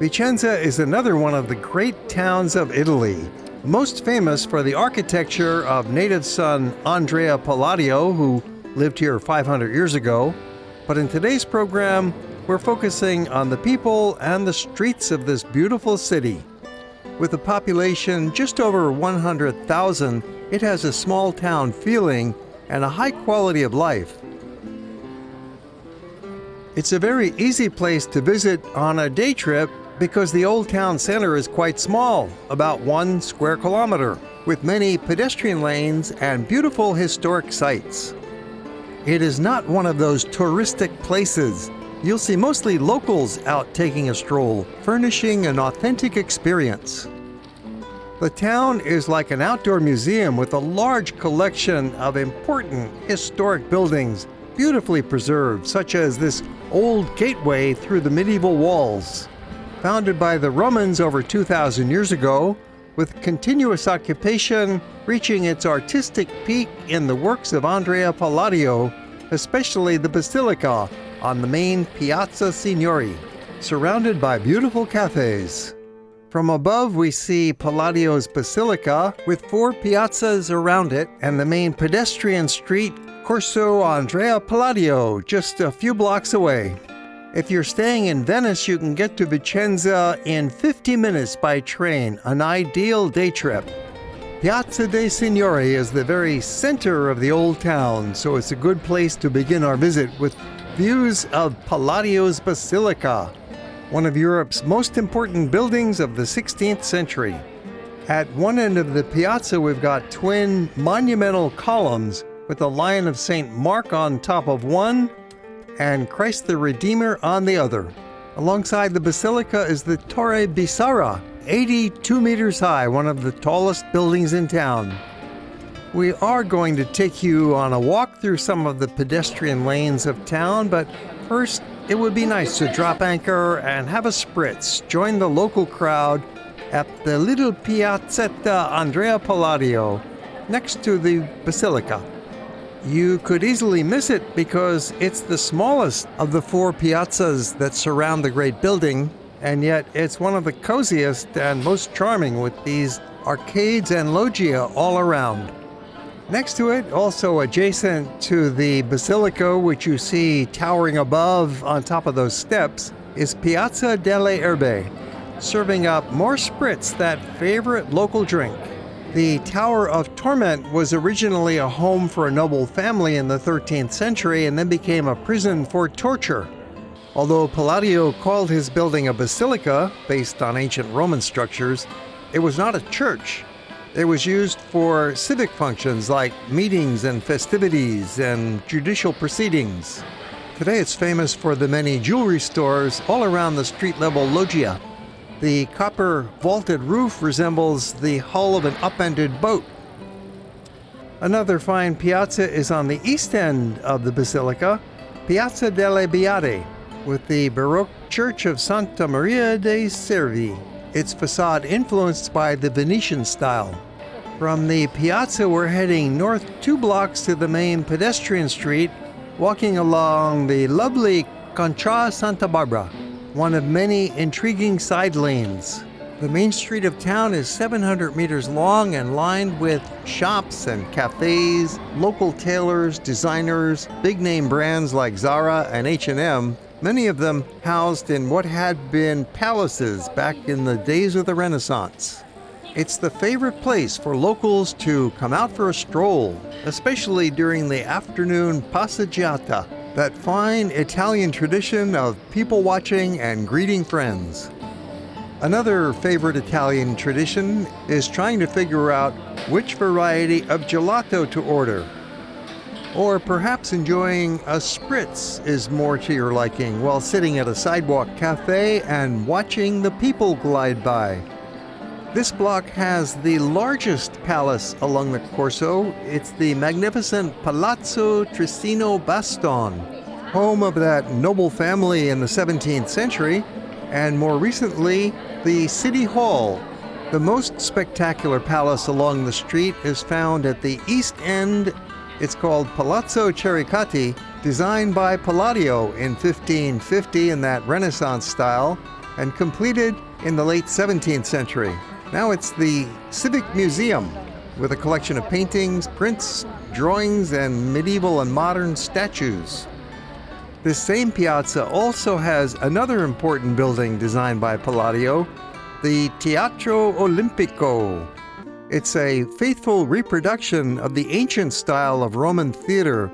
Vicenza is another one of the great towns of Italy, most famous for the architecture of native son Andrea Palladio, who lived here 500 years ago. But in today's program, we're focusing on the people and the streets of this beautiful city. With a population just over 100,000, it has a small town feeling and a high quality of life. It's a very easy place to visit on a day trip because the old town center is quite small, about one square kilometer, with many pedestrian lanes and beautiful historic sites. It is not one of those touristic places. You'll see mostly locals out taking a stroll, furnishing an authentic experience. The town is like an outdoor museum with a large collection of important historic buildings, beautifully preserved, such as this old gateway through the medieval walls founded by the Romans over 2,000 years ago, with continuous occupation reaching its artistic peak in the works of Andrea Palladio, especially the Basilica on the main Piazza Signori, surrounded by beautiful cafes. From above, we see Palladio's Basilica with four piazzas around it and the main pedestrian street Corso Andrea Palladio just a few blocks away. If you're staying in Venice, you can get to Vicenza in 50 minutes by train, an ideal day trip. Piazza dei Signori is the very center of the old town, so it's a good place to begin our visit with views of Palladio's Basilica, one of Europe's most important buildings of the 16th century. At one end of the piazza, we've got twin monumental columns with the Lion of St. Mark on top of one and Christ the Redeemer on the other. Alongside the basilica is the Torre Bissara, 82 meters high, one of the tallest buildings in town. We are going to take you on a walk through some of the pedestrian lanes of town, but first, it would be nice to drop anchor and have a spritz. Join the local crowd at the little Piazzetta Andrea Palladio next to the Basilica. You could easily miss it because it's the smallest of the four piazzas that surround the great building, and yet it's one of the coziest and most charming with these arcades and loggia all around. Next to it, also adjacent to the basilica, which you see towering above on top of those steps, is Piazza delle Erbe, serving up more spritz, that favorite local drink. The Tower of Torment was originally a home for a noble family in the 13th century and then became a prison for torture. Although Palladio called his building a basilica, based on ancient Roman structures, it was not a church. It was used for civic functions like meetings and festivities and judicial proceedings. Today it's famous for the many jewelry stores all around the street level loggia. The copper vaulted roof resembles the hull of an upended boat. Another fine piazza is on the east end of the basilica, Piazza delle Biade, with the Baroque Church of Santa Maria dei Servi, its facade influenced by the Venetian style. From the piazza, we're heading north two blocks to the main pedestrian street, walking along the lovely Contra Santa Barbara one of many intriguing side lanes. The main street of town is 700 meters long and lined with shops and cafes, local tailors, designers, big name brands like Zara and H&M, many of them housed in what had been palaces back in the days of the Renaissance. It's the favorite place for locals to come out for a stroll, especially during the afternoon passeggiata that fine Italian tradition of people watching and greeting friends. Another favorite Italian tradition is trying to figure out which variety of gelato to order. Or perhaps enjoying a spritz is more to your liking while sitting at a sidewalk cafe and watching the people glide by. This block has the largest palace along the Corso. It's the magnificent Palazzo Trissino Baston, home of that noble family in the 17th century, and more recently, the City Hall. The most spectacular palace along the street is found at the east end. It's called Palazzo Chiericati, designed by Palladio in 1550 in that Renaissance style and completed in the late 17th century. Now it's the Civic Museum with a collection of paintings, prints, drawings, and medieval and modern statues. This same piazza also has another important building designed by Palladio, the Teatro Olimpico. It's a faithful reproduction of the ancient style of Roman theater.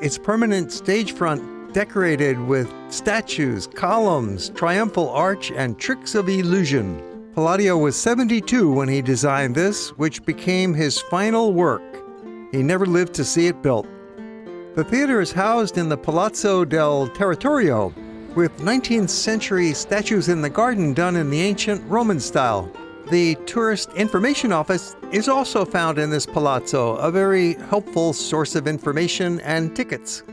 Its permanent stage front decorated with statues, columns, triumphal arch, and tricks of illusion. Palladio was 72 when he designed this, which became his final work. He never lived to see it built. The theater is housed in the Palazzo del Territorio, with 19th century statues in the garden done in the ancient Roman style. The Tourist Information Office is also found in this palazzo, a very helpful source of information and tickets.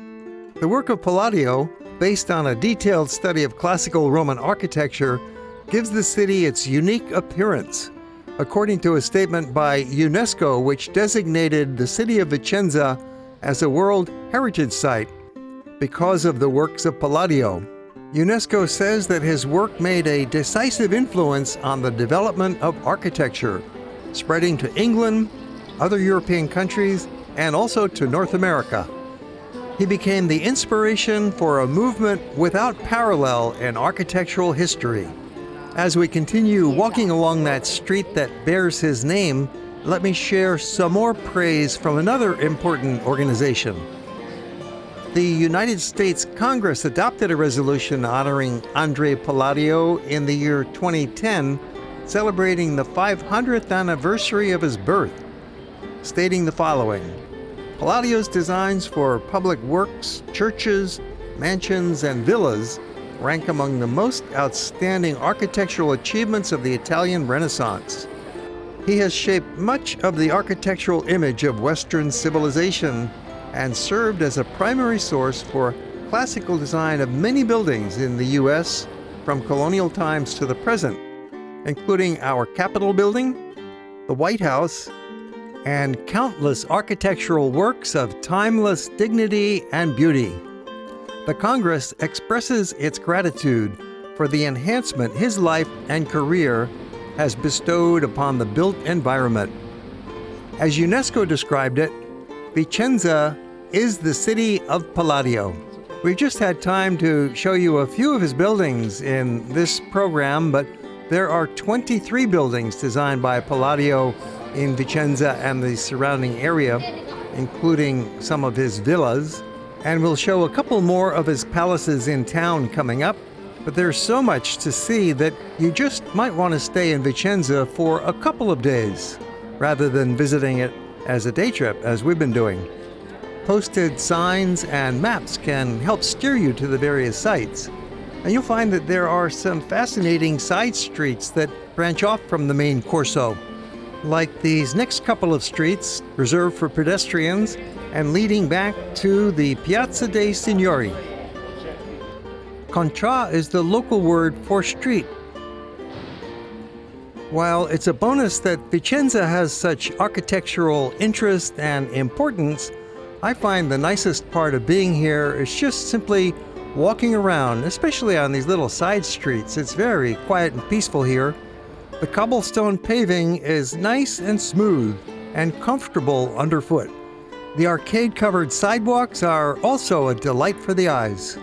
The work of Palladio, based on a detailed study of classical Roman architecture, gives the city its unique appearance. According to a statement by UNESCO, which designated the city of Vicenza as a World Heritage Site because of the works of Palladio. UNESCO says that his work made a decisive influence on the development of architecture, spreading to England, other European countries, and also to North America. He became the inspiration for a movement without parallel in architectural history. As we continue walking along that street that bears his name, let me share some more praise from another important organization. The United States Congress adopted a resolution honoring Andre Palladio in the year 2010, celebrating the 500th anniversary of his birth, stating the following Palladio's designs for public works, churches, mansions, and villas rank among the most outstanding architectural achievements of the Italian Renaissance. He has shaped much of the architectural image of Western civilization and served as a primary source for classical design of many buildings in the U.S. from colonial times to the present, including our Capitol building, the White House, and countless architectural works of timeless dignity and beauty. The Congress expresses its gratitude for the enhancement his life and career has bestowed upon the built environment. As UNESCO described it, Vicenza is the city of Palladio. We've just had time to show you a few of his buildings in this program, but there are 23 buildings designed by Palladio in Vicenza and the surrounding area, including some of his villas. And we'll show a couple more of his palaces in town coming up. But there's so much to see that you just might want to stay in Vicenza for a couple of days rather than visiting it as a day trip, as we've been doing. Posted signs and maps can help steer you to the various sites. And you'll find that there are some fascinating side streets that branch off from the main Corso, like these next couple of streets reserved for pedestrians and leading back to the Piazza dei Signori. Contra is the local word for street. While it's a bonus that Vicenza has such architectural interest and importance, I find the nicest part of being here is just simply walking around, especially on these little side streets. It's very quiet and peaceful here. The cobblestone paving is nice and smooth and comfortable underfoot. The arcade covered sidewalks are also a delight for the eyes.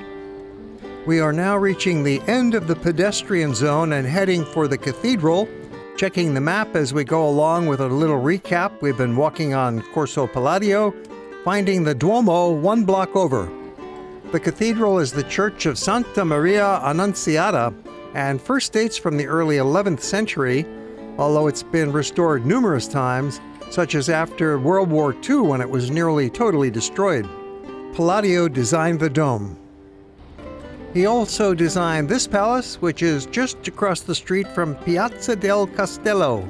We are now reaching the end of the pedestrian zone and heading for the cathedral. Checking the map as we go along with a little recap, we've been walking on Corso Palladio, finding the Duomo one block over. The cathedral is the Church of Santa Maria Annunziata and first dates from the early 11th century, although it's been restored numerous times, such as after World War II when it was nearly totally destroyed. Palladio designed the dome. He also designed this palace, which is just across the street from Piazza del Castello.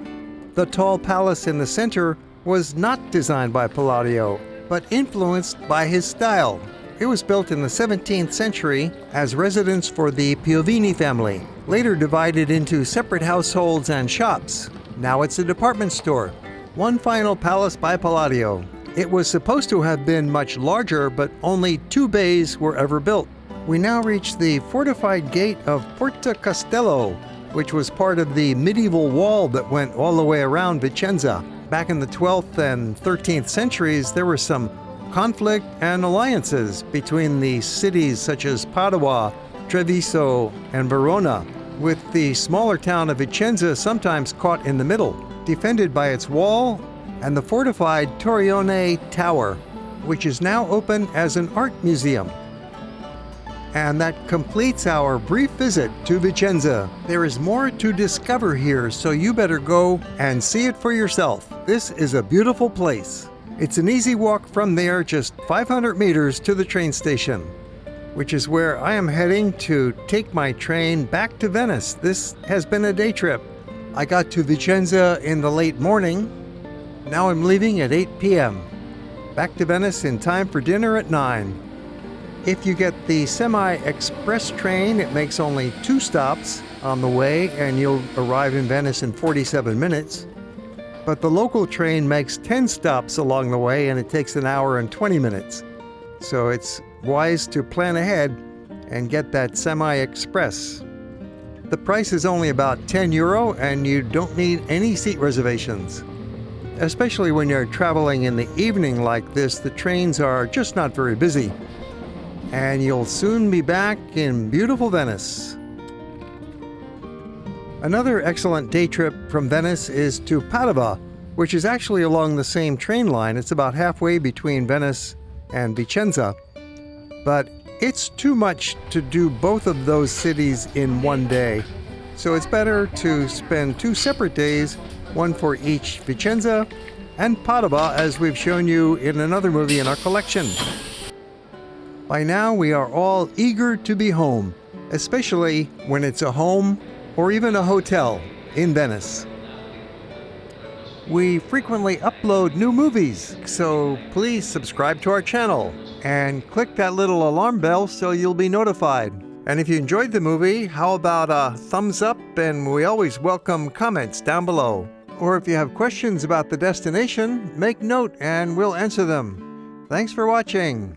The tall palace in the center was not designed by Palladio, but influenced by his style. It was built in the 17th century as residence for the Piovini family, later divided into separate households and shops. Now it's a department store. One final palace by Palladio. It was supposed to have been much larger, but only two bays were ever built. We now reach the fortified gate of Porta Castello, which was part of the medieval wall that went all the way around Vicenza. Back in the 12th and 13th centuries, there were some conflict and alliances between the cities such as Padua, Treviso, and Verona, with the smaller town of Vicenza sometimes caught in the middle, defended by its wall and the fortified Torrione Tower, which is now open as an art museum. And that completes our brief visit to Vicenza. There is more to discover here, so you better go and see it for yourself. This is a beautiful place. It's an easy walk from there, just 500 meters to the train station, which is where I am heading to take my train back to Venice. This has been a day trip. I got to Vicenza in the late morning. Now I'm leaving at 8 p.m. Back to Venice in time for dinner at 9. If you get the semi express train, it makes only two stops on the way and you'll arrive in Venice in 47 minutes. But the local train makes 10 stops along the way and it takes an hour and 20 minutes. So it's wise to plan ahead and get that semi express. The price is only about 10 euro and you don't need any seat reservations. Especially when you're traveling in the evening like this, the trains are just not very busy and you'll soon be back in beautiful Venice. Another excellent day trip from Venice is to Padova, which is actually along the same train line. It's about halfway between Venice and Vicenza. But it's too much to do both of those cities in one day. So it's better to spend two separate days, one for each Vicenza and Padova, as we've shown you in another movie in our collection. By now, we are all eager to be home, especially when it's a home or even a hotel in Venice. We frequently upload new movies, so please subscribe to our channel and click that little alarm bell so you'll be notified. And if you enjoyed the movie, how about a thumbs up? And we always welcome comments down below. Or if you have questions about the destination, make note and we'll answer them. Thanks for watching.